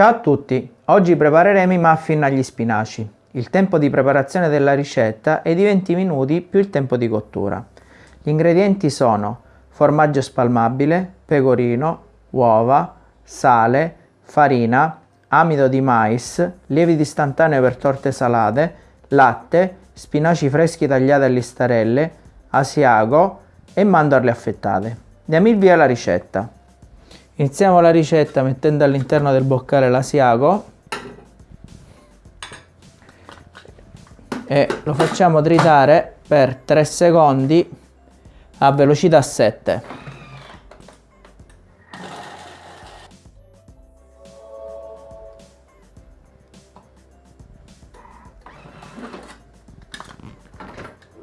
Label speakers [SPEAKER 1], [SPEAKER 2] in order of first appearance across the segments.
[SPEAKER 1] Ciao a tutti, oggi prepareremo i muffin agli spinaci. Il tempo di preparazione della ricetta è di 20 minuti più il tempo di cottura. Gli ingredienti sono formaggio spalmabile, pecorino, uova, sale, farina, amido di mais, lievito istantaneo per torte salate, latte, spinaci freschi tagliati a listarelle, asiago e mandorle affettate. Diamo il via alla ricetta. Iniziamo la ricetta mettendo all'interno del boccale l'asiago e lo facciamo tritare per 3 secondi a velocità 7.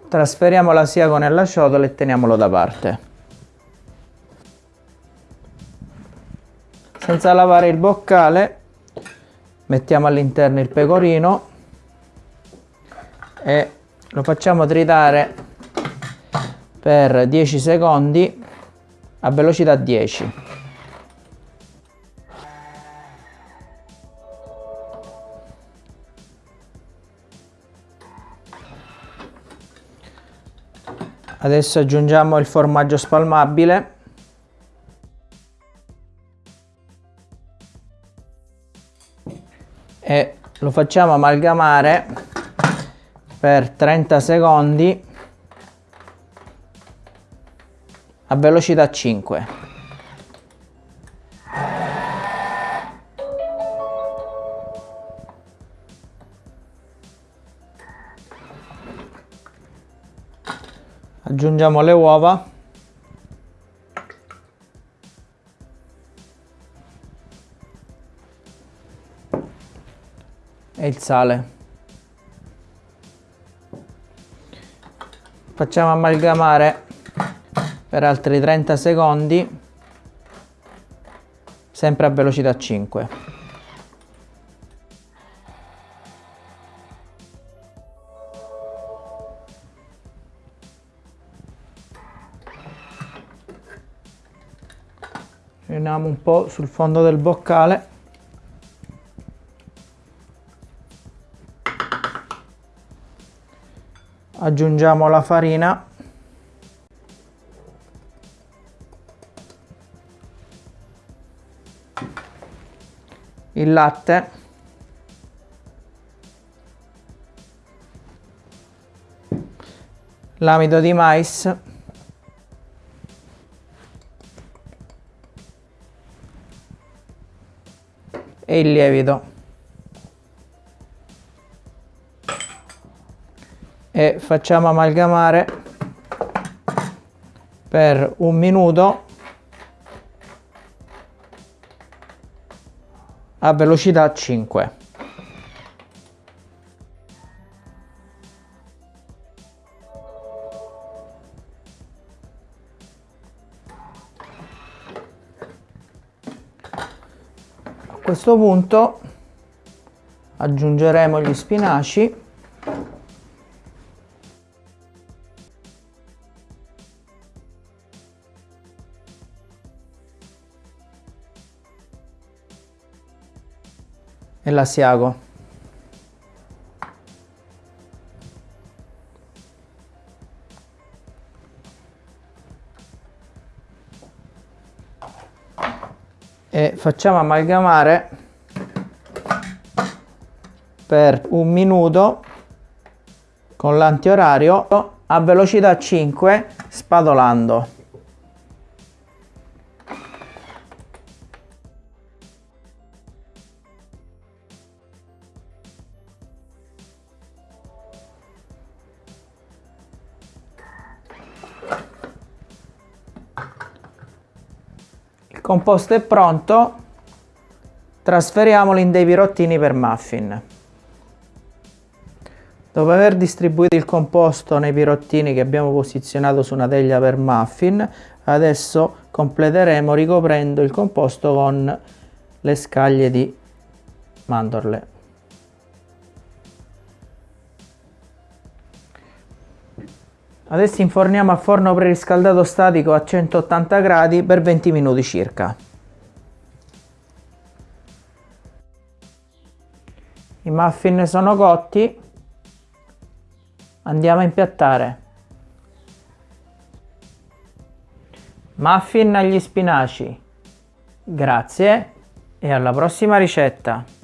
[SPEAKER 1] Trasferiamo l'asiago nella ciotola e teniamolo da parte. Senza lavare il boccale mettiamo all'interno il pecorino e lo facciamo tritare per 10 secondi a velocità 10 adesso aggiungiamo il formaggio spalmabile e lo facciamo amalgamare per 30 secondi a velocità 5 aggiungiamo le uova e il sale. Facciamo amalgamare per altri 30 secondi, sempre a velocità 5. Riuniamo un po' sul fondo del boccale. Aggiungiamo la farina. Il latte. L'amido di mais. E il lievito e facciamo amalgamare per un minuto. A velocità 5 a questo punto aggiungeremo gli spinaci e l'asiago. E facciamo amalgamare per un minuto con l'antiorario a velocità 5 spadolando. Composto è pronto, trasferiamolo in dei pirottini per muffin. Dopo aver distribuito il composto nei pirottini che abbiamo posizionato su una teglia per muffin, adesso completeremo ricoprendo il composto con le scaglie di mandorle. Adesso inforniamo a forno preriscaldato statico a 180 gradi per 20 minuti circa. I muffin sono cotti, andiamo a impiattare. Muffin agli spinaci. Grazie e alla prossima ricetta!